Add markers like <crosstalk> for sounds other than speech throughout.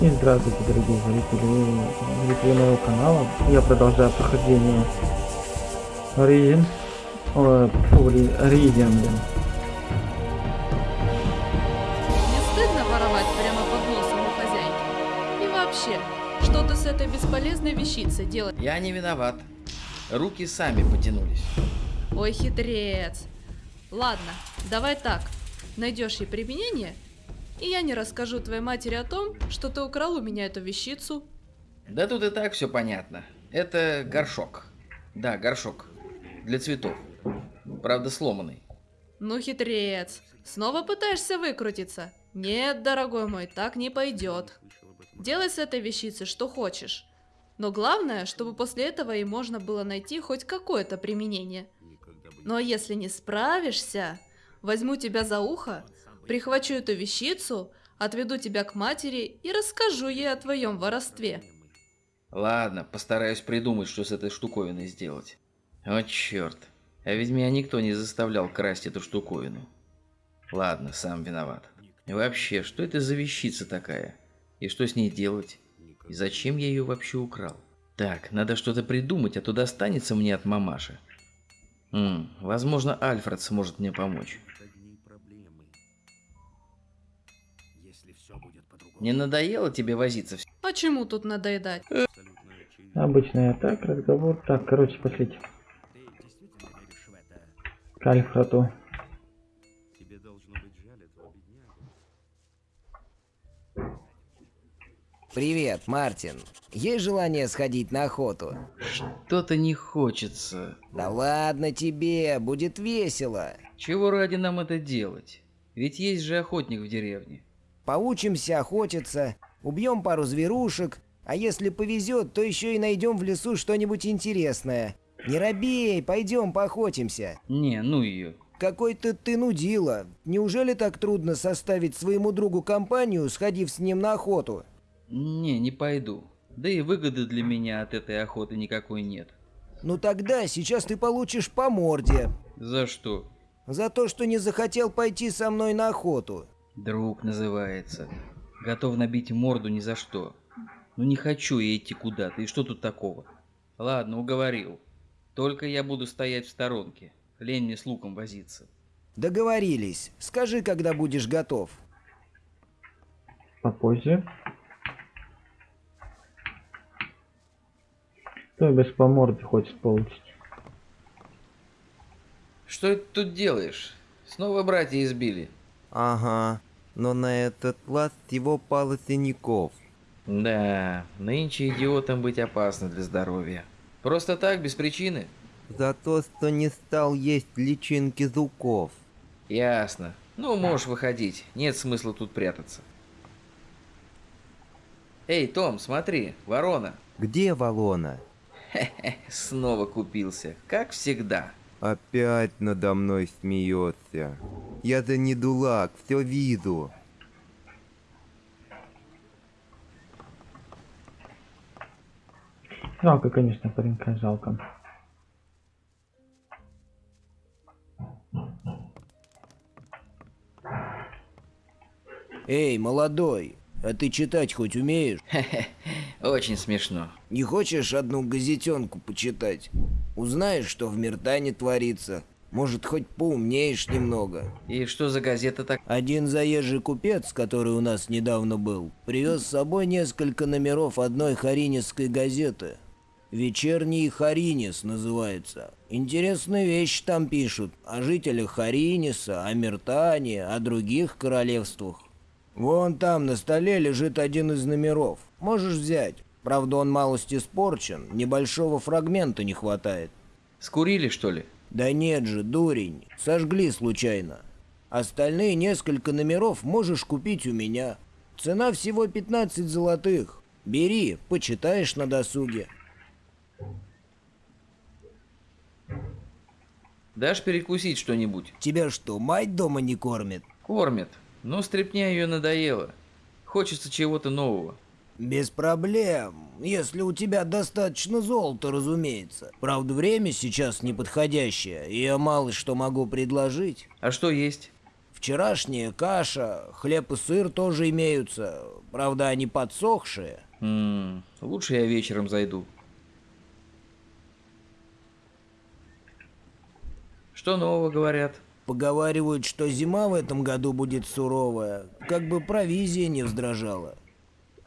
И здравствуйте, дорогие зрители, зрители моего канала. Я продолжаю прохождение Origin, о, Origin, блин. Не стыдно воровать прямо под носом у хозяйки? И вообще, что ты с этой бесполезной вещицей делаешь? Я не виноват. Руки сами потянулись. Ой, хитрец. Ладно, давай так. Найдешь ей применение, и я не расскажу твоей матери о том, что ты украл у меня эту вещицу. Да тут и так все понятно. Это горшок. Да, горшок. Для цветов. Правда, сломанный. Ну, хитрец, снова пытаешься выкрутиться? Нет, дорогой мой, так не пойдет. Делай с этой вещицей что хочешь. Но главное, чтобы после этого и можно было найти хоть какое-то применение. Но если не справишься, возьму тебя за ухо, прихвачу эту вещицу, отведу тебя к матери и расскажу ей о твоем воровстве. Ладно, постараюсь придумать, что с этой штуковиной сделать. О, черт. А ведь меня никто не заставлял красть эту штуковину. Ладно, сам виноват. И вообще, что это за вещица такая? И что с ней делать? И зачем я ее вообще украл? Так, надо что-то придумать, а то достанется мне от мамаши. М, возможно, Альфред сможет мне помочь. Не надоело тебе возиться вс- А чему тут надоедать? Обычная так, разговор. Так, короче, пошлите. К Альфрату. Привет, Мартин. Есть желание сходить на охоту? Что-то не хочется. Да ладно тебе, будет весело. Чего ради нам это делать? Ведь есть же охотник в деревне. Поучимся охотиться, убьем пару зверушек, а если повезет, то еще и найдем в лесу что-нибудь интересное. Не робей, пойдем поохотимся. Не, ну ее. Какой-то ты нудила. Неужели так трудно составить своему другу компанию, сходив с ним на охоту? Не, не пойду. Да и выгоды для меня от этой охоты никакой нет. Ну тогда сейчас ты получишь по морде. За что? За то, что не захотел пойти со мной на охоту. Друг называется. Готов набить морду ни за что. Ну не хочу я идти куда-то, и что тут такого? Ладно, уговорил. Только я буду стоять в сторонке. Лень мне с луком возиться. Договорились. Скажи, когда будешь готов. Попозже. Кто без по морде хочет получить? Что ты тут делаешь? Снова братья избили. Ага, но на этот раз его пало синяков. Да, нынче идиотом быть опасно для здоровья. Просто так, без причины? За то, что не стал есть личинки зуков. Ясно. Ну, можешь выходить. Нет смысла тут прятаться. Эй, Том, смотри, ворона. Где Валона? Снова купился, как всегда. Опять надо мной смеется. Я за не дулак, все вижу. Жалко, конечно, паренька, жалко. Эй, молодой, а ты читать хоть умеешь? <laughs> Очень смешно. Не хочешь одну газетенку почитать? Узнаешь, что в Миртане творится. Может, хоть поумнеешь немного. И что за газета так? Один заезжий купец, который у нас недавно был, привез с собой несколько номеров одной харинисской газеты. «Вечерний Харинис» называется. Интересные вещи там пишут. О жителях Хариниса, о Миртане, о других королевствах. Вон там на столе лежит один из номеров. Можешь взять. Правда, он малость испорчен, небольшого фрагмента не хватает. Скурили, что ли? Да нет же, дурень, сожгли случайно. Остальные несколько номеров можешь купить у меня. Цена всего 15 золотых. Бери, почитаешь на досуге. Дашь перекусить что-нибудь? Тебя что, мать дома не кормит? Кормят. Но стряпня ее надоела. Хочется чего-то нового. Без проблем, если у тебя достаточно золота, разумеется. Правда, время сейчас неподходящее, и я мало что могу предложить. А что есть? Вчерашняя каша, хлеб и сыр тоже имеются. Правда, они подсохшие. М, лучше я вечером зайду. Что нового говорят? Поговаривают, что зима в этом году будет суровая, как бы провизия не вздражала.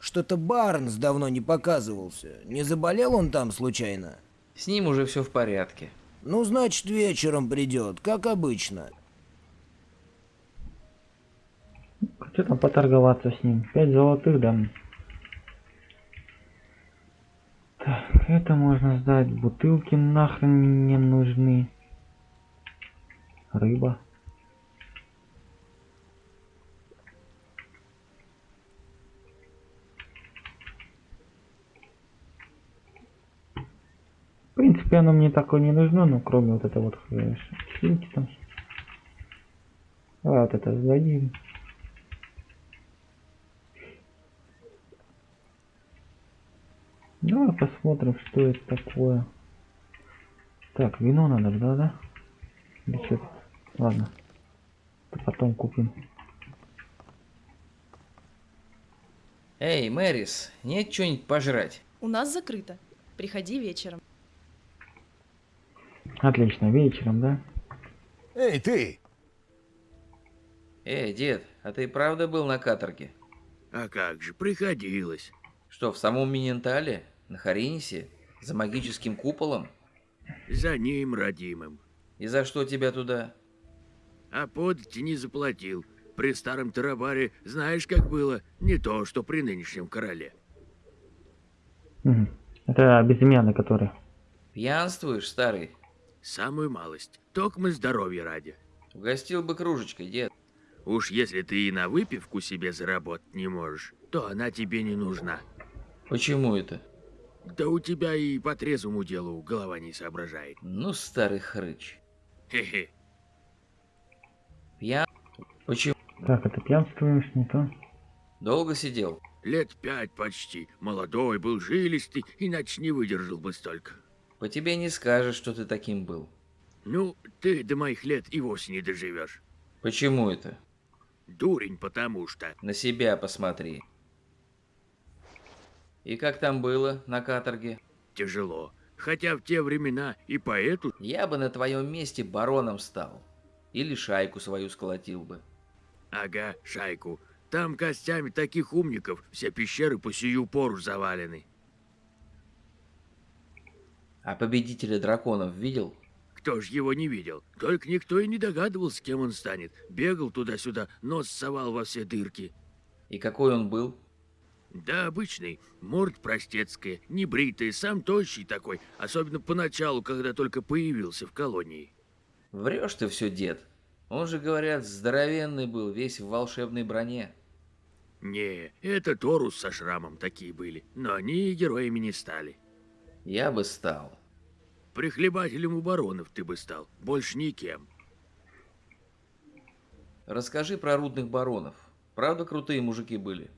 Что-то Барнс давно не показывался. Не заболел он там случайно? С ним уже все в порядке. Ну, значит, вечером придет, как обычно. Что там поторговаться с ним? Пять золотых дам. Так, это можно сдать. Бутылки нахрен не нужны. Рыба. В принципе, оно мне такое не нужно, ну, кроме вот этого вот шильки там. Давай вот это сдадим. Давай посмотрим, что это такое. Так, вино надо, да, да? Или что -то? Ладно. Потом купим. Эй, Мэрис, нет что-нибудь пожрать? У нас закрыто. Приходи вечером. Отлично, вечером, да? Эй, ты! Эй, дед, а ты правда был на каторге? А как же, приходилось. Что, в самом Минентале? На Харинисе? За магическим куполом? За ним, родимым. И за что тебя туда? А подати не заплатил. При старом Тарабаре знаешь, как было? Не то, что при нынешнем короле. Это безымянный, который. Пьянствуешь, старый? Самую малость. Только мы здоровья ради. Угостил бы кружечкой, дед. Уж если ты и на выпивку себе заработать не можешь, то она тебе не нужна. Почему это? Да у тебя и по трезвому делу голова не соображает. Ну, старый хрыч. Хе-хе. Пьян? Почему? Так, это пьянствуешь, не то. Долго сидел? Лет пять почти. Молодой был, жилистый, иначе не выдержал бы столько. По тебе не скажешь, что ты таким был. Ну, ты до моих лет и вовсе не доживешь. Почему это? Дурень, потому что. На себя посмотри. И как там было на каторге? Тяжело. Хотя в те времена и поэту... Я бы на твоем месте бароном стал. Или шайку свою сколотил бы. Ага, шайку. Там костями таких умников все пещеры по сию пору завалены. А победителя драконов видел? Кто ж его не видел? Только никто и не догадывался, кем он станет. Бегал туда-сюда, нос совал во все дырки. И какой он был? Да, обычный. Морд простецкая, небритый, сам тощий такой. Особенно поначалу, когда только появился в колонии. Врешь ты все, дед. Он же, говорят, здоровенный был, весь в волшебной броне. Не, это Торус со шрамом такие были. Но они героями не стали. Я бы стал. Прихлебателем у баронов ты бы стал. Больше никем. Расскажи про рудных баронов. Правда крутые мужики были?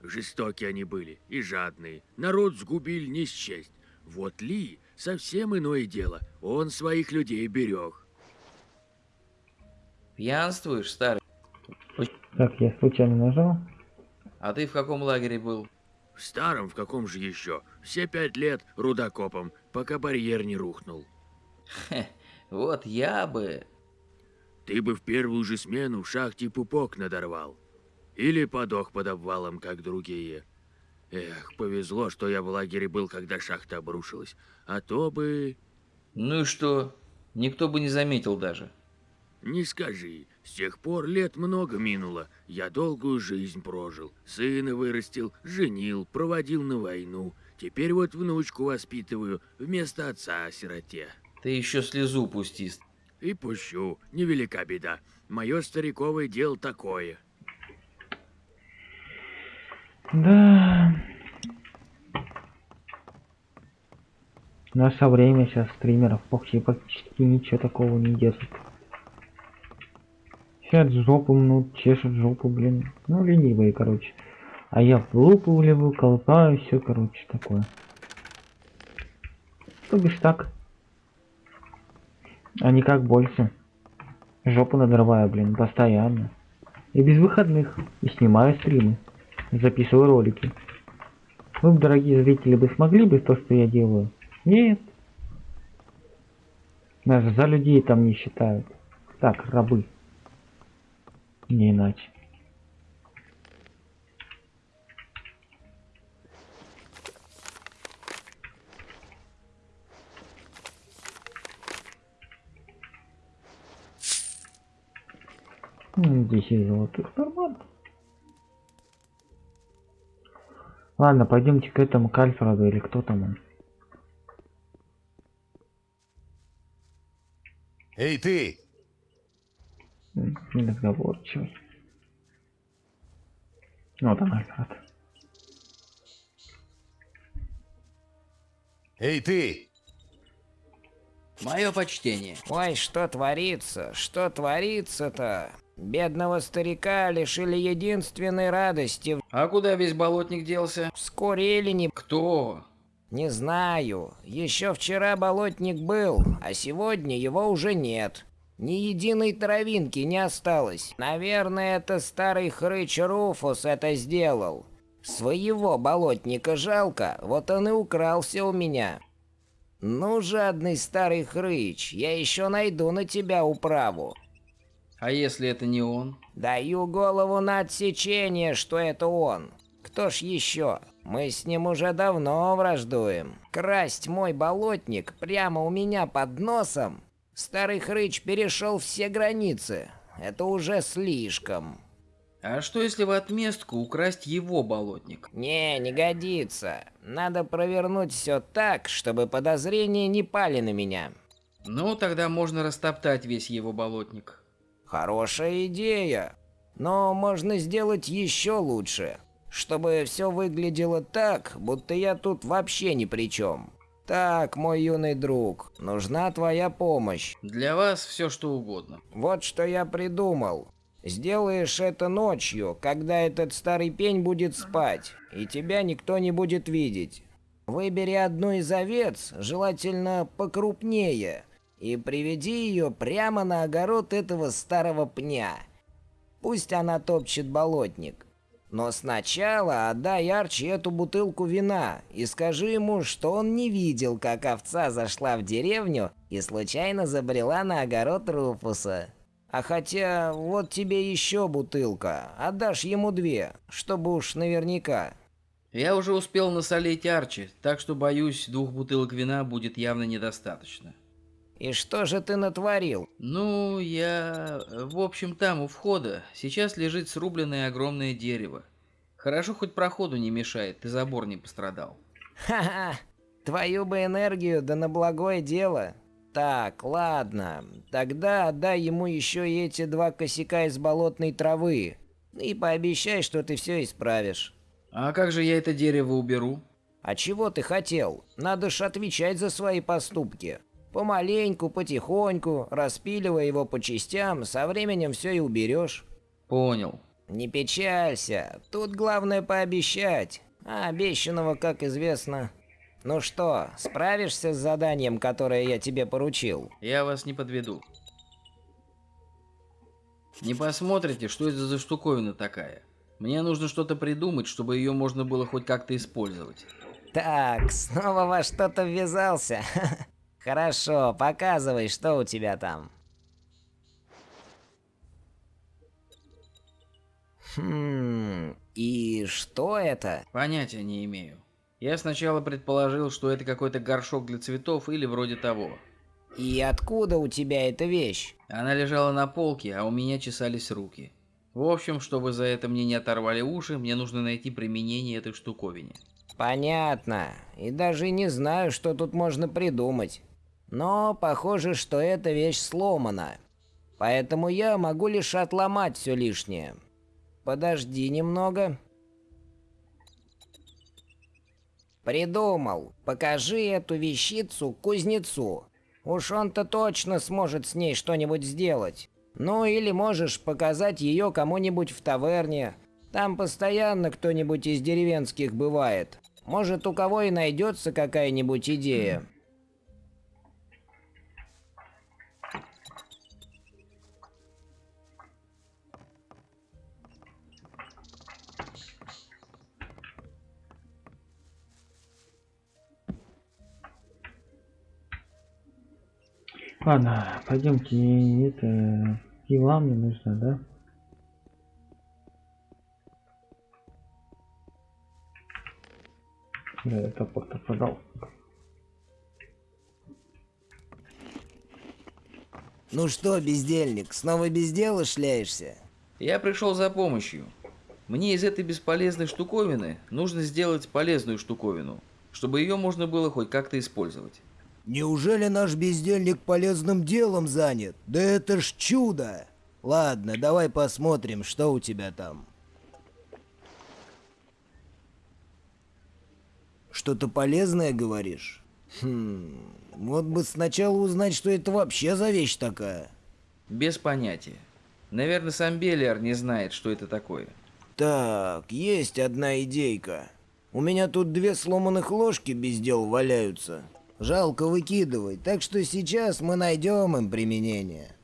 Жестокие они были и жадные. Народ сгубили не счесть. Вот Ли совсем иное дело. Он своих людей берег. Пьянствуешь, старый? Так, я случайно нажал. А ты в каком лагере был? В старом в каком же еще? Все пять лет рудокопом, пока барьер не рухнул. Хе, вот я бы... Ты бы в первую же смену в шахте пупок надорвал. Или подох под обвалом, как другие. Эх, повезло, что я в лагере был, когда шахта обрушилась. А то бы... Ну и что? Никто бы не заметил даже. Не скажи, с тех пор лет много минуло. Я долгую жизнь прожил. Сына вырастил, женил, проводил на войну. Теперь вот внучку воспитываю вместо отца сироте. Ты еще слезу пусти. И пущу, невелика беда. Мое стариковое дело такое. Да. Наше время сейчас стримеров вообще практически ничего такого не держит. Сейчас жопу мнут, чешут жопу, блин. Ну, ленивые, короче. А я в лупу влеву, колпаю, все, короче, такое. То бишь так. А никак больше. Жопу надрываю, блин, постоянно. И без выходных. И снимаю стримы. Записываю ролики. Вы, дорогие зрители, бы смогли бы то, что я делаю? Нет. Даже за людей там не считают. Так, рабы. Не иначе. М, 10 золотых, нормально. Ладно, пойдемте к этому к или кто там он. Эй, ты! М, Неразговорчивый. Вот он, Альфред. Эй, ты! Мое почтение. Ой, что творится? Что творится-то? Бедного старика лишили единственной радости. А куда весь болотник делся? Скурили не... Кто? Не знаю. Еще вчера болотник был, а сегодня его уже нет. Ни единой травинки не осталось. Наверное, это старый хрыч Руфус это сделал. Своего болотника жалко, вот он и укрался у меня. Ну, жадный старый хрыч, я еще найду на тебя управу. А если это не он? Даю голову на отсечение, что это он. Кто ж еще? Мы с ним уже давно враждуем. Красть мой болотник прямо у меня под носом? Старый хрыч перешел все границы. Это уже слишком. А что если в отместку украсть его болотник? Не, не годится. Надо провернуть все так, чтобы подозрения не пали на меня. Ну, тогда можно растоптать весь его болотник. Хорошая идея. Но можно сделать еще лучше. Чтобы все выглядело так, будто я тут вообще ни при чем. Так, мой юный друг, нужна твоя помощь. Для вас все что угодно. Вот что я придумал. Сделаешь это ночью, когда этот старый пень будет спать, и тебя никто не будет видеть. Выбери одну из овец, желательно покрупнее, и приведи ее прямо на огород этого старого пня. Пусть она топчет болотник. Но сначала отдай Арчи эту бутылку вина и скажи ему, что он не видел, как овца зашла в деревню и случайно забрела на огород Руфуса. А хотя, вот тебе еще бутылка, отдашь ему две, чтобы уж наверняка. Я уже успел насолить Арчи, так что, боюсь, двух бутылок вина будет явно недостаточно. И что же ты натворил? Ну, я... В общем, там, у входа, сейчас лежит срубленное огромное дерево. Хорошо, хоть проходу не мешает, и забор не пострадал. Ха-ха, твою бы энергию, да на благое дело. Так, ладно, тогда отдай ему еще и эти два косяка из болотной травы. И пообещай, что ты все исправишь. А как же я это дерево уберу? А чего ты хотел? Надо ж отвечать за свои поступки. Помаленьку, потихоньку, распиливая его по частям, со временем все и уберешь. Понял. Не печалься, тут главное пообещать. А обещанного, как известно. Ну что, справишься с заданием, которое я тебе поручил? Я вас не подведу. Не посмотрите, что это за штуковина такая. Мне нужно что-то придумать, чтобы ее можно было хоть как-то использовать. Так, снова во что-то ввязался. <laughs> Хорошо, показывай, что у тебя там. Хм, и что это? Понятия не имею. Я сначала предположил, что это какой-то горшок для цветов или вроде того. И откуда у тебя эта вещь? Она лежала на полке, а у меня чесались руки. В общем, чтобы за это мне не оторвали уши, мне нужно найти применение этой штуковине. Понятно. И даже не знаю, что тут можно придумать. Но похоже, что эта вещь сломана. Поэтому я могу лишь отломать все лишнее. Подожди немного. Придумал. Покажи эту вещицу кузнецу. Уж он-то точно сможет с ней что-нибудь сделать. Ну или можешь показать ее кому-нибудь в таверне. Там постоянно кто-нибудь из деревенских бывает. Может, у кого и найдется какая-нибудь идея. Ладно, пойдемте, это... И вам не нужно, да? Да, я топор-то продал. Ну что, бездельник, снова без дела шляешься? Я пришел за помощью. Мне из этой бесполезной штуковины нужно сделать полезную штуковину, чтобы ее можно было хоть как-то использовать. Неужели наш бездельник полезным делом занят? Да это ж чудо! Ладно, давай посмотрим, что у тебя там. Что-то полезное, говоришь? Хм, вот бы сначала узнать, что это вообще за вещь такая. Без понятия. Наверное, сам Белиар не знает, что это такое. Так, есть одна идейка. У меня тут две сломанных ложки без дел валяются. Жалко выкидывать, так что сейчас мы найдем им применение.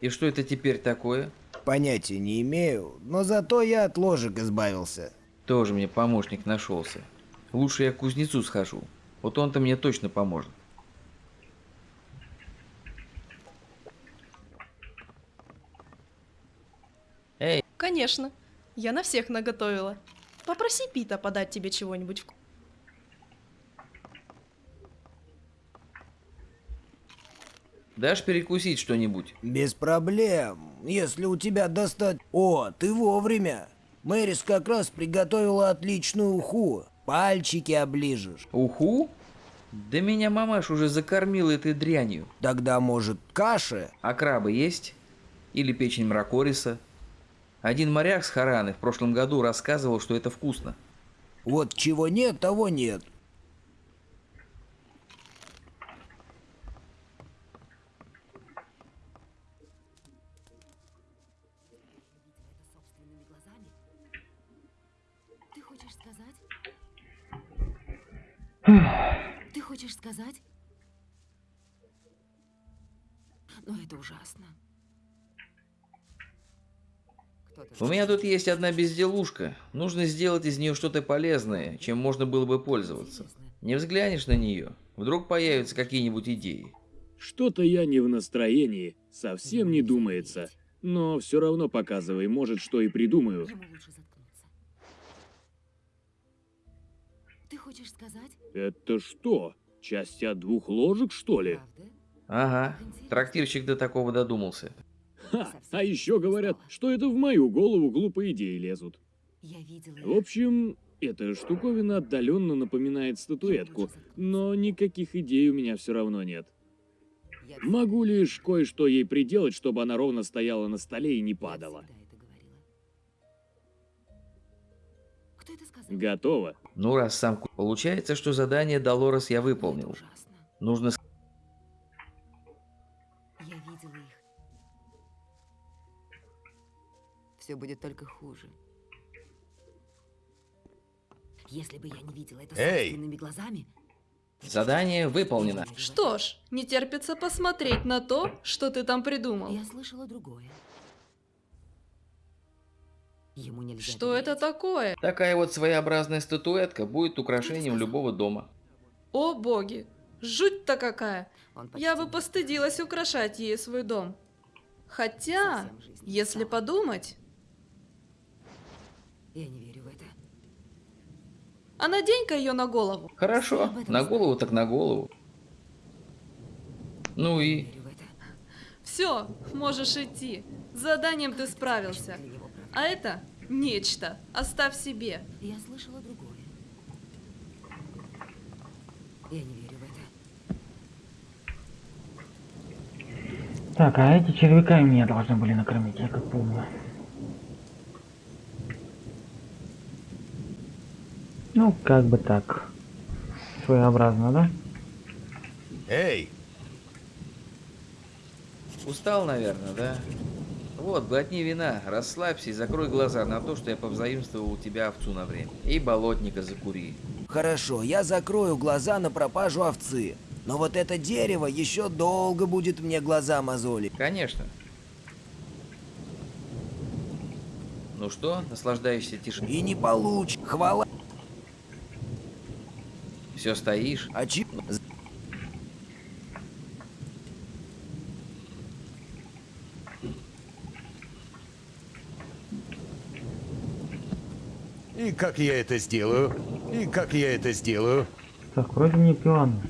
И что это теперь такое? Понятия не имею, но зато я от ложек избавился. Тоже мне помощник нашелся. Лучше я к кузнецу схожу. Вот он-то мне точно поможет. Эй, Конечно. Я на всех наготовила. Попроси Пита подать тебе чего-нибудь вку- дашь перекусить что-нибудь? Без проблем, если у тебя достать... О, ты вовремя. Мэрис как раз приготовила отличную уху. Пальчики оближешь. Уху? Да меня мамаш уже закормила этой дрянью. Тогда, может, каши? А крабы есть? Или печень мракориса? Один моряк с Хараны в прошлом году рассказывал, что это вкусно. Вот чего нет, того нет. Кто-то У меня тут есть одна безделушка. Нужно сделать из нее что-то полезное, чем можно было бы пользоваться. Не взглянешь на нее, вдруг появятся какие-нибудь идеи. Что-то я не в настроении, совсем не думается. Но все равно показывай, может, что и придумаю. Ты хочешь сказать? Это что, часть от двух ложек, что ли? Правда? Ага, трактирщик до такого додумался. Ха, а еще говорят, что это в мою голову глупые идеи лезут. В общем, эта штуковина отдаленно напоминает статуэтку, но никаких идей у меня все равно нет. Могу лишь кое-что ей приделать, чтобы она ровно стояла на столе и не падала. Готово. Ну, раз сам... ку- Получается, что задание Долорес я выполнил. Нужно... Все будет только хуже. Если бы я не видела это Эй! собственными глазами, Задание выполнено. Что ж, не терпится посмотреть на то, что ты там придумал. я слышала другое. Ему нельзя Что это доверять. такое? Такая вот своеобразная статуэтка будет украшением любого дома. О боги, жуть-то какая! Я бы постыдилась украшать ей свой дом. Хотя, если подумать, Я не верю в это. а надень-ка ее на голову. Хорошо, на голову так на голову. Ну Не и... верю в это. Все, можешь идти. С заданием ты справился. А это нечто. Оставь себе. Я слышала другое. Я не верю в это. Так, а эти червяка меня должны были накормить, я как помню. Ну, как бы так. Своеобразно, да? Эй, Устал, наверное, да? Вот, глотни вина, расслабься и закрой глаза на то, что я повзаимствовал у тебя овцу на время. И болотника закури. Хорошо, я закрою глаза на пропажу овцы. Но вот это дерево еще долго будет мне глаза мозолить. Конечно. Ну что, наслаждаешься тишиной? И не получится. Хвала все стоишь. А чип? И как я это сделаю? И как я это сделаю? Так, вроде мне пиано.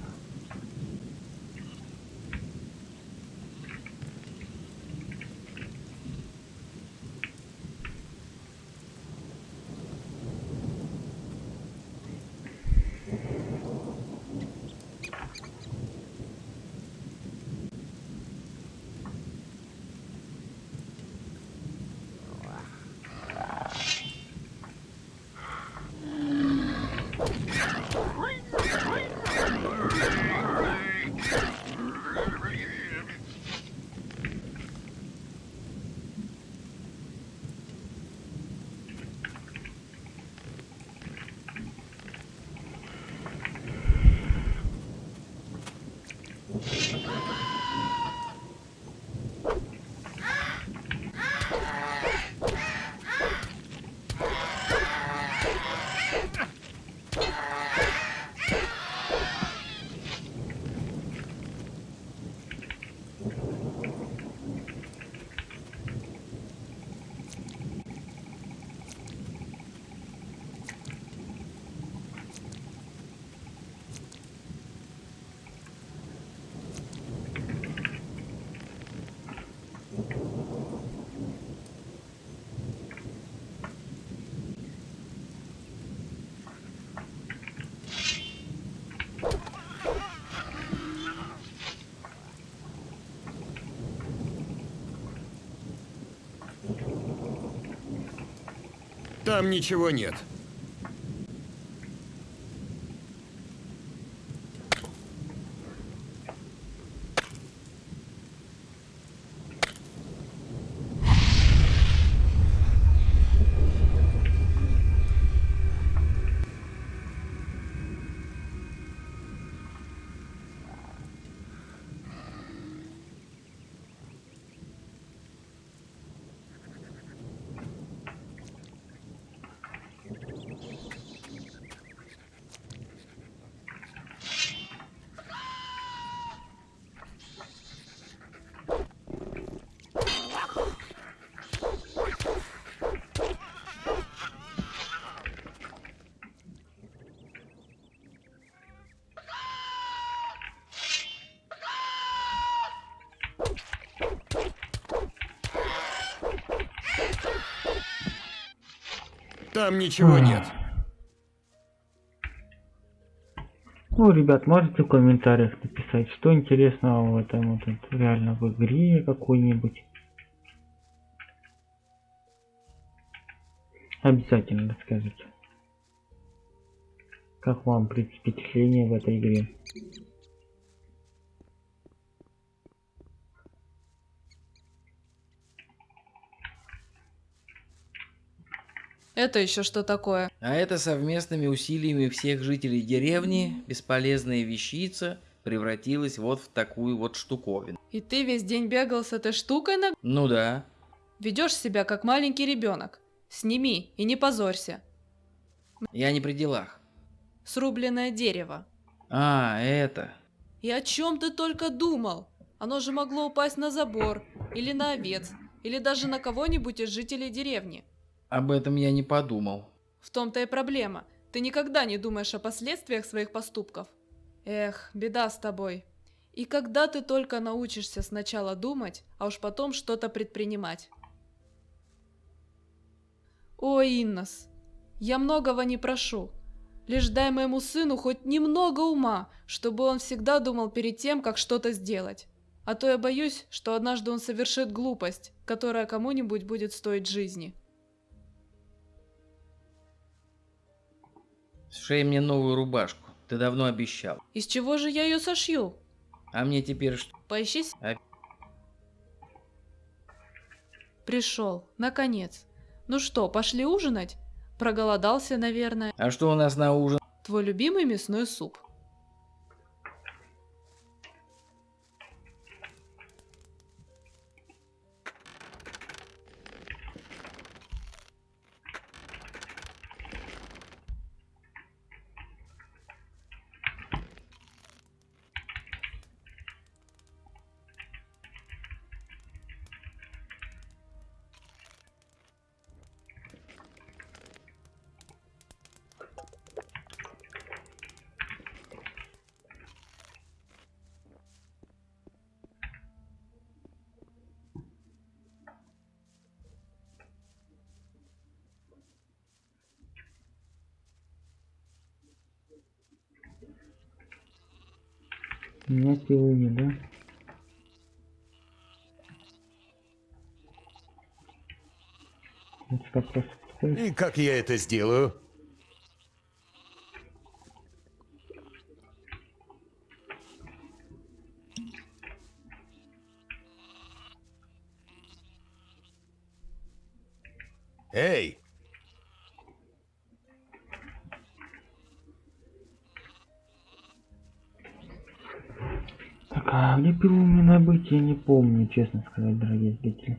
Там ничего нет. Там ничего нет. Ну, ребят, можете в комментариях написать, что интересного в этом вот реально в игре какой-нибудь. Обязательно расскажите. Как вам впечатление в этой игре? Это еще что такое? А это совместными усилиями всех жителей деревни бесполезная вещица превратилась вот в такую вот штуковину. И ты весь день бегал с этой штукой на... Ну да. Ведешь себя как маленький ребенок. Сними и не позорься. Я не при делах. Срубленное дерево. А, это. И о чем ты только думал? Оно же могло упасть на забор, или на овец, или даже на кого-нибудь из жителей деревни. Об этом я не подумал. В том-то и проблема. Ты никогда не думаешь о последствиях своих поступков. Эх, беда с тобой. И когда ты только научишься сначала думать, а уж потом что-то предпринимать. Ой, Иннос, я многого не прошу. Лишь дай моему сыну хоть немного ума, чтобы он всегда думал перед тем, как что-то сделать. А то я боюсь, что однажды он совершит глупость, которая кому-нибудь будет стоить жизни. Сшей мне новую рубашку. Ты давно обещал. Из чего же я ее сошью? А мне теперь что? Поищи... А- Пришел, наконец. Ну что, пошли ужинать? Проголодался, наверное. А что у нас на ужин? Твой любимый мясной суп. И как я это сделаю? Эй! Так, а где пилу мне набыть, я не помню, честно сказать, дорогие зрители.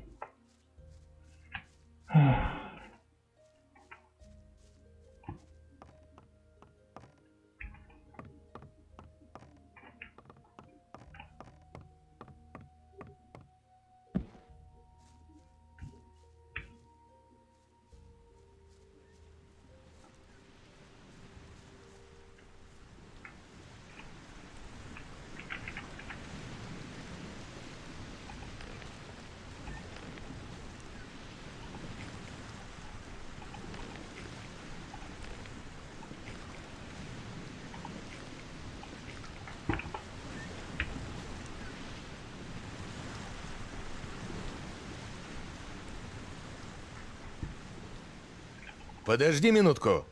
Подожди минутку.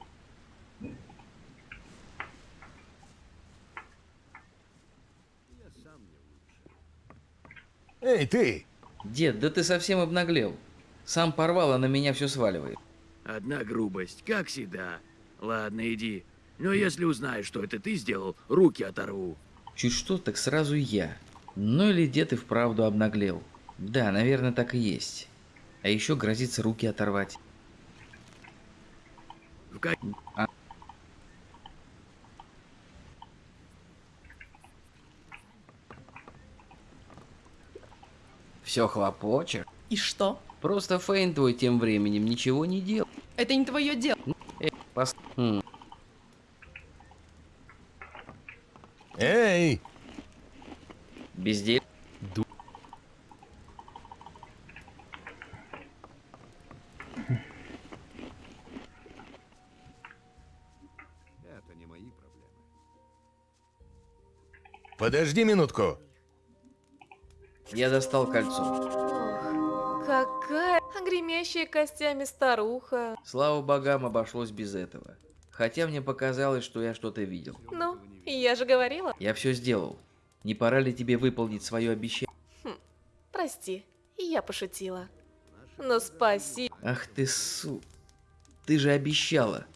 Эй, ты! Дед, да ты совсем обнаглел. Сам порвал, а на меня все сваливает. Одна грубость, как всегда. Ладно, иди. Но если узнаешь, что это ты сделал, руки оторву. Чуть что, так сразу я. Ну или дед и вправду обнаглел. Да, наверное, так и есть. А еще грозится руки оторвать. В ка- Все хлопочешь? И что? Просто Фейн твой тем временем ничего не делал. Это не твое дело. Пос- М, Эй! Бездель. Подожди минутку. Я достал кольцо. Какая гремящая костями старуха. Слава богам, обошлось без этого. Хотя мне показалось, что я что-то видел. Ну, я же говорила. Я все сделал. Не пора ли тебе выполнить свое обещание? Прости, я пошутила. Но спаси. Ах ты су... Ты же обещала.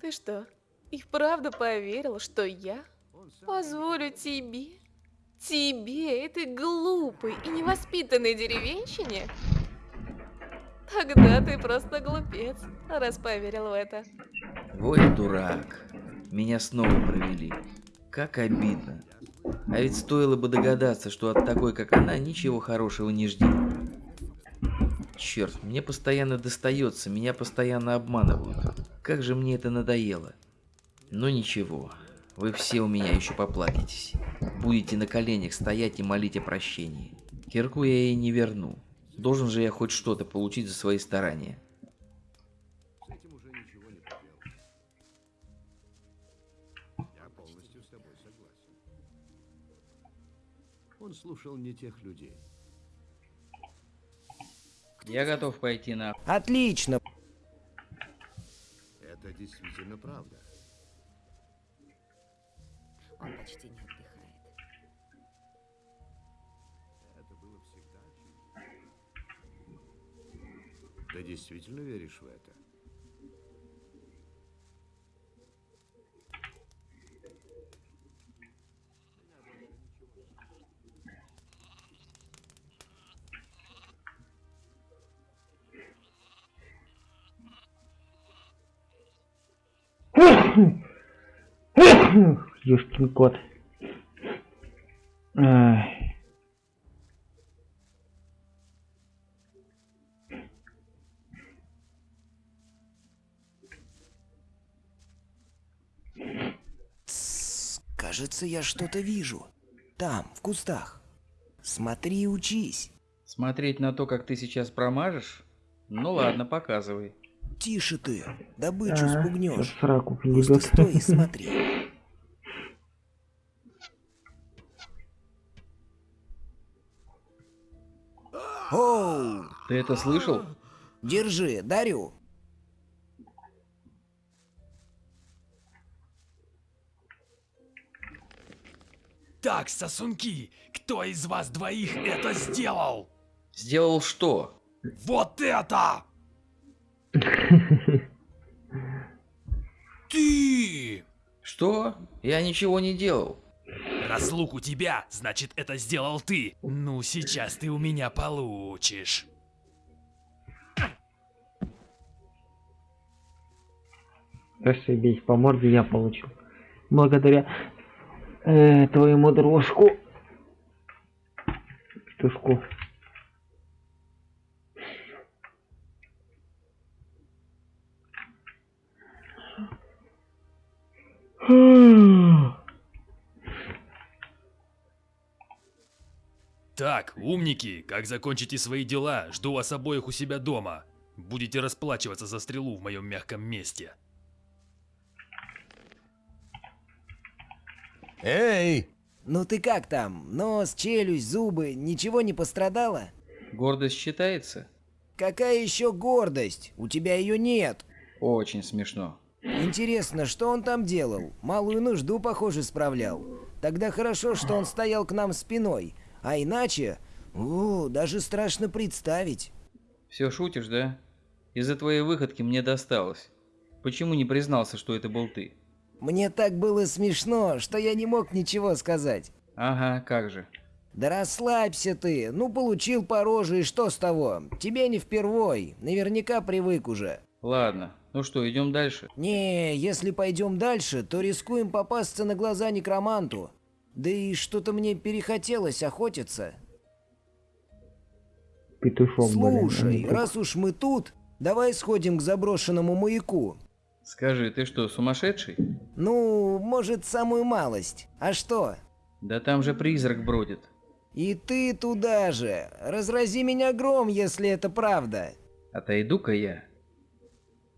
Ты что, и вправду поверил, что я позволю тебе, тебе, этой глупой и невоспитанной деревенщине? Тогда ты просто глупец, раз поверил в это. Ой, дурак. Меня снова провели. Как обидно. А ведь стоило бы догадаться, что от такой, как она, ничего хорошего не жди. Черт, мне постоянно достается, меня постоянно обманывают. Как же мне это надоело. Но ничего, вы все у меня еще поплатитесь. Будете на коленях стоять и молить о прощении. Кирку я ей не верну. Должен же я хоть что-то получить за свои старания. Он слушал не тех людей. Я готов пойти на... Отлично. Это действительно правда. Он почти не отдыхает. Это было всегда. Ты действительно веришь в это? Ёшкин кот. Ай. Кажется, я что-то вижу. Там, в кустах. Смотри и учись. Смотреть на то, как ты сейчас промажешь? Ну ладно, показывай. Тише ты, добычу А, спугнешь. Просто стой и смотри. <laughs> Ты это слышал? Держи, дарю. Так, сосунки, кто из вас двоих это сделал? Сделал что? Вот это! <laughs> Ты! Что? Я ничего не делал. Раз лук у тебя, значит это сделал ты. Ну, сейчас ты у меня получишь. Расшибись, по морде я получил. Благодаря э, твоему дружку. Петушку. Так, умники, как закончите свои дела, жду вас обоих у себя дома. Будете расплачиваться за стрелу в моем мягком месте. Эй! Ну ты как там? Нос, челюсть, зубы, ничего не пострадало? Гордость считается? Какая еще гордость? У тебя ее нет. Очень смешно. Интересно, что он там делал? Малую нужду, похоже, справлял. Тогда хорошо, что он стоял к нам спиной. А иначе... О, даже страшно представить. Все шутишь, да? Из-за твоей выходки мне досталось. Почему не признался, что это был ты? Мне так было смешно, что я не мог ничего сказать. Ага, как же. Да расслабься ты. Ну, получил по роже, и что с того? Тебе не впервой. Наверняка привык уже. Ладно, ну что, идем дальше? Не, если пойдем дальше, то рискуем попасться на глаза некроманту. Да и что-то мне перехотелось охотиться. Петушок, блин, Слушай, не друг. раз уж мы тут, давай сходим к заброшенному маяку. Скажи, ты что, сумасшедший? Ну, может, самую малость. А что? Да там же призрак бродит. И ты туда же. Разрази меня гром, если это правда. Отойду-ка я.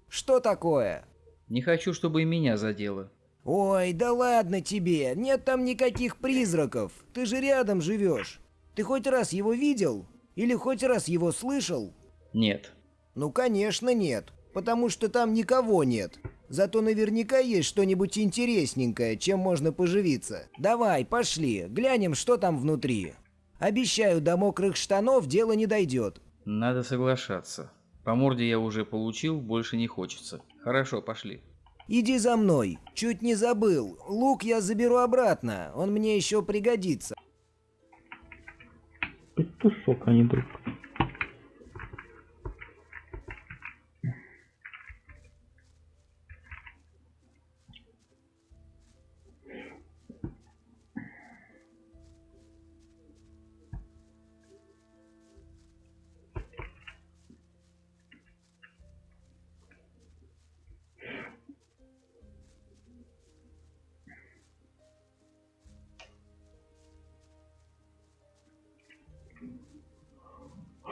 Что такое? Не хочу, чтобы и меня задело. Ой, да ладно тебе, нет там никаких призраков. Ты же рядом живешь. Ты хоть раз его видел? Или хоть раз его слышал? Нет. Ну, конечно, нет. Потому что там никого нет. Зато наверняка есть что-нибудь интересненькое, чем можно поживиться. Давай, пошли, глянем, что там внутри. Обещаю, до мокрых штанов дело не дойдет. Надо соглашаться. По морде я уже получил, больше не хочется. Хорошо, пошли. Иди за мной. Чуть не забыл. Лук я заберу обратно. Он мне еще пригодится. Петушок, а не друг.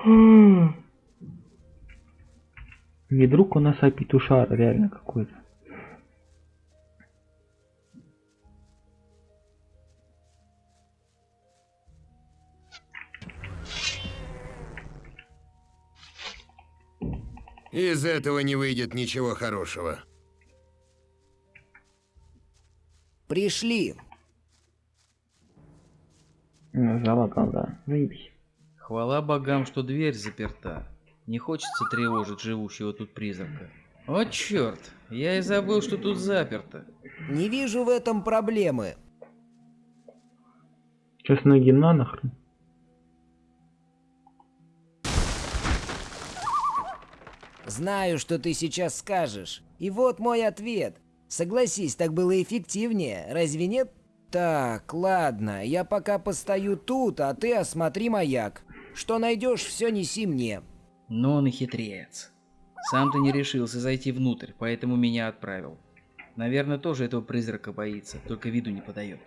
Не друг у нас, а петушар реально какой-то. Из этого не выйдет ничего хорошего. Пришли. Ну, Залагал, да. Заебись. Хвала богам, что дверь заперта. Не хочется тревожить живущего тут призрака. О черт, я и забыл, что тут заперто. Не вижу в этом проблемы. Сейчас ноги на нахрен. Знаю, что ты сейчас скажешь. И вот мой ответ. Согласись, так было эффективнее, разве нет? Так, ладно, я пока постою тут, а ты осмотри маяк. Что найдешь, все неси мне. Но он и хитрец. Сам ты не решился зайти внутрь, поэтому меня отправил. Наверное, тоже этого призрака боится, только виду не подает.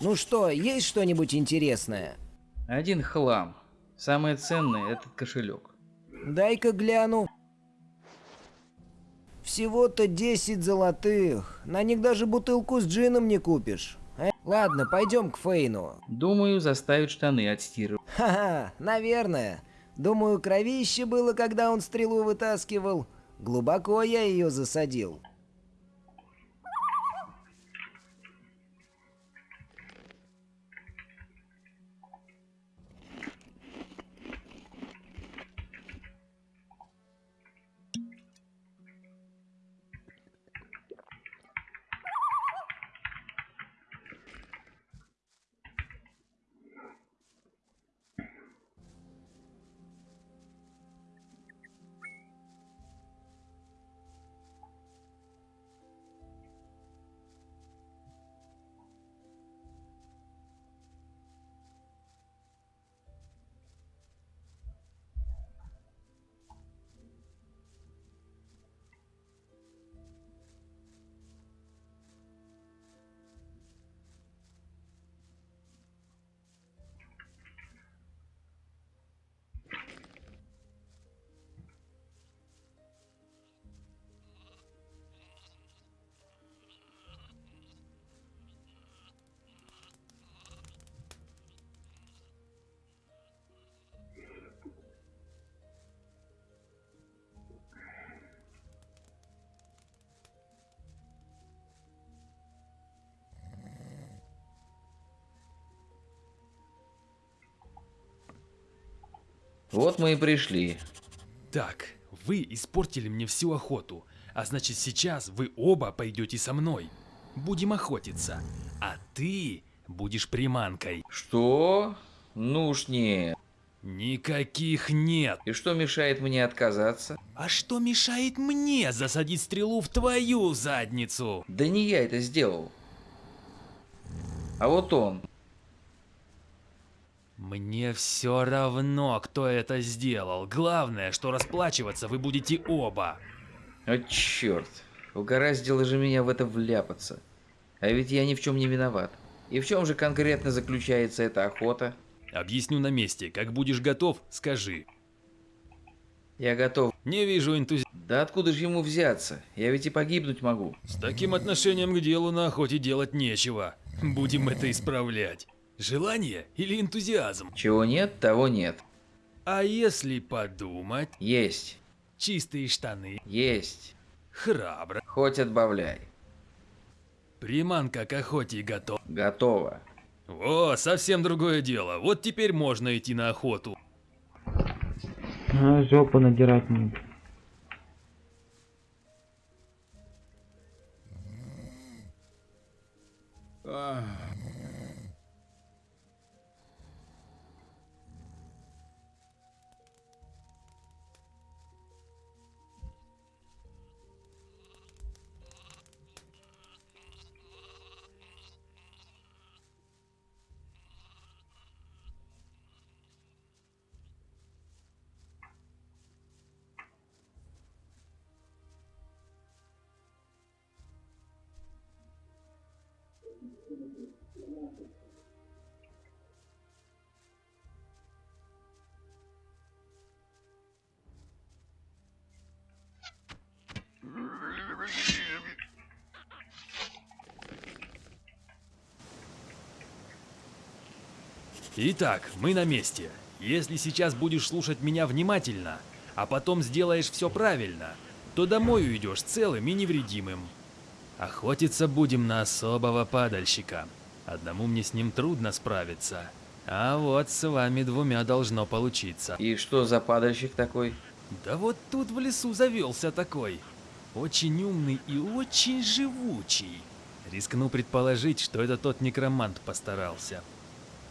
Ну что, есть что-нибудь интересное? Один хлам. Самое ценное этот кошелек. Дай-ка гляну. Всего-то 10 золотых. На них даже бутылку с джином не купишь. Э, Ладно, пойдем к Фейну. Думаю, заставит штаны отстирывать. Ха-ха, наверное. Думаю, кровище было, когда он стрелу вытаскивал. Глубоко я ее засадил. Вот мы и пришли. Так, вы испортили мне всю охоту, а значит сейчас вы оба пойдете со мной. Будем охотиться, а ты будешь приманкой. Что? Ну уж нет. Никаких нет. И что мешает мне отказаться? А что мешает мне засадить стрелу в твою задницу? Да не я это сделал. А вот он. Мне все равно, кто это сделал. Главное, что расплачиваться вы будете оба. О, черт. Угораздило же меня в это вляпаться. А ведь я ни в чем не виноват. И в чем же конкретно заключается эта охота? Объясню на месте. Как будешь готов, скажи. Я готов. Не вижу энтузи... Да откуда же ему взяться? Я ведь и погибнуть могу. С таким отношением к делу на охоте делать нечего. Будем это исправлять. Желание или энтузиазм? Чего нет, того нет. А если подумать? Есть. Чистые штаны? Есть. Храбро. Хоть отбавляй. Приманка к охоте готова. Готово. О, совсем другое дело. Вот теперь можно идти на охоту. А, жопу надирать не. Итак, мы на месте. Если сейчас будешь слушать меня внимательно, а потом сделаешь все правильно, то домой уйдешь целым и невредимым. Охотиться будем на особого падальщика. Одному мне с ним трудно справиться. А вот с вами двумя должно получиться. И что за падальщик такой? Да вот тут в лесу завелся такой. Очень умный и очень живучий. Рискну предположить, что это тот некромант постарался.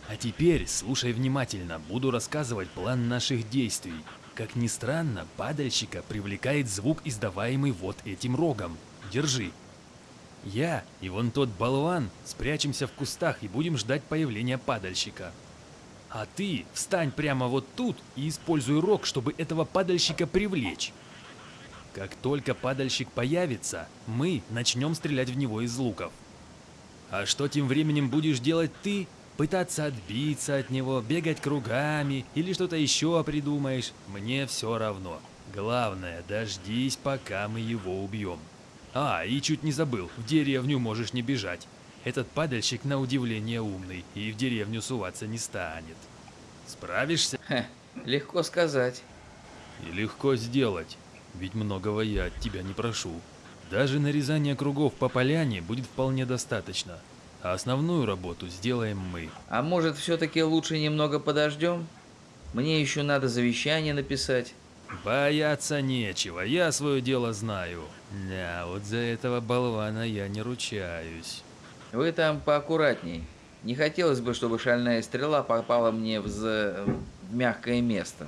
А теперь слушай внимательно, буду рассказывать план наших действий. Как ни странно, падальщика привлекает звук, издаваемый вот этим рогом. Держи. Я и вон тот болван спрячемся в кустах и будем ждать появления падальщика. А ты встань прямо вот тут и используй рог, чтобы этого падальщика привлечь. Как только падальщик появится, мы начнем стрелять в него из луков. А что тем временем будешь делать ты? Пытаться отбиться от него, бегать кругами или что-то еще придумаешь? Мне все равно. Главное, дождись, пока мы его убьем. А, и чуть не забыл, в деревню можешь не бежать. Этот падальщик на удивление умный и в деревню суваться не станет. Справишься? Ха, легко сказать. И легко сделать, ведь многого я от тебя не прошу. Даже нарезание кругов по поляне будет вполне достаточно, а основную работу сделаем мы. А может, все-таки лучше немного подождем? Мне еще надо завещание написать. Бояться нечего, я свое дело знаю. Да, вот за этого болвана я не ручаюсь. Вы там поаккуратней. Не хотелось бы, чтобы шальная стрела попала мне в, за... в мягкое место.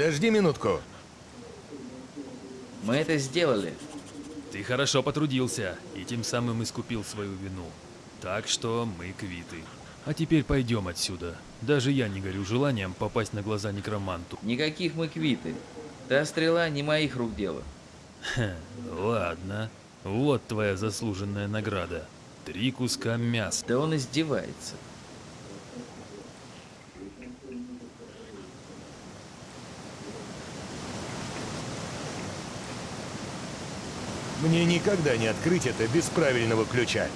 Подожди минутку. Мы это сделали. Ты хорошо потрудился и тем самым искупил свою вину. Так что мы квиты. А теперь пойдем отсюда. Даже я не горю желанием попасть на глаза некроманту. Никаких мы квиты. Та стрела не моих рук дело. Ха, ладно. Вот твоя заслуженная награда. Три куска мяса. Да он издевается. Мне никогда не открыть это без правильного ключа.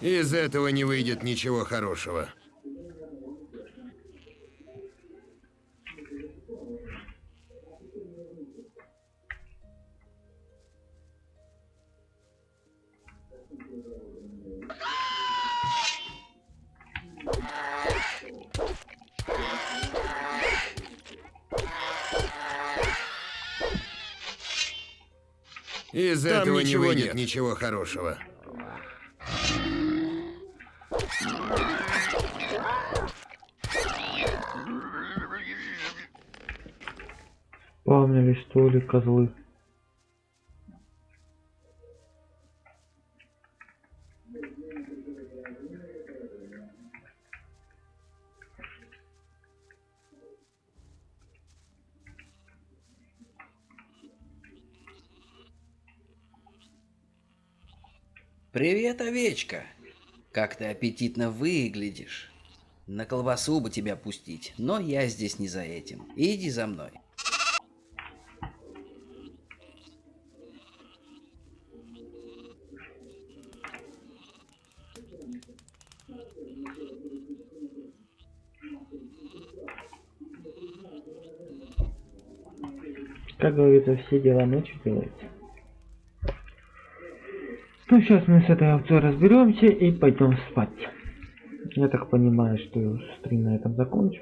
Из этого не выйдет ничего хорошего. Из Там этого не выйдет нет. ничего хорошего. Что ли козлы? Привет, овечка. Как ты аппетитно выглядишь. На колбасу бы тебя пустить, но я здесь не за этим. Иди за мной. Говорится, все дела ночью делаются. Ну, сейчас мы с этой овцой разберемся и пойдем спать. Я так понимаю, что стрим на этом закончу.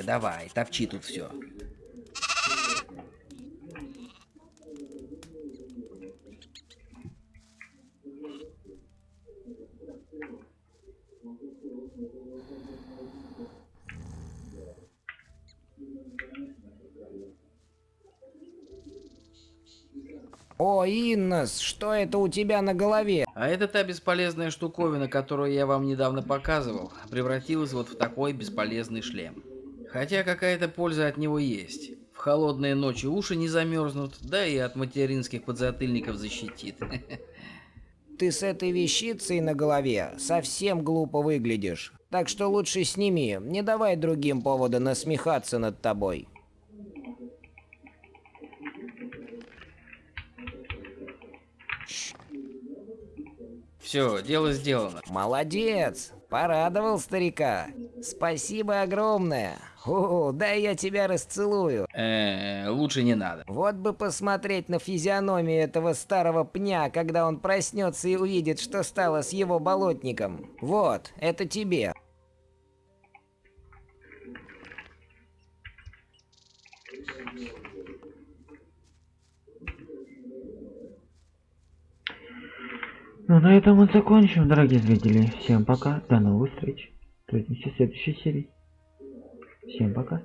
Овечка, давай, топчи тут все. О, Иннос, что это у тебя на голове? А это та бесполезная штуковина, которую я вам недавно показывал, превратилась вот в такой бесполезный шлем. Хотя какая-то польза от него есть. В холодные ночи уши не замерзнут, да и от материнских подзатыльников защитит. <laughs> Ты с этой вещицей на голове совсем глупо выглядишь. Так что лучше сними, не давай другим повода насмехаться над тобой. Все, дело сделано. Молодец! Порадовал старика. Спасибо огромное. О, дай я тебя расцелую. Э, лучше не надо. Вот бы посмотреть на физиономию этого старого пня, когда он проснется и увидит, что стало с его болотником. Вот, это тебе. Ну на этом мы закончим, дорогие зрители. Всем пока, до новых встреч. Встретимся в следующей серии. Всем пока.